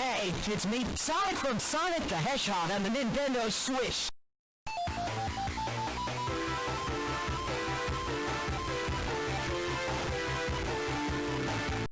Hey, it's me, Sonic from Sonic the Hedgehog and the Nintendo Switch.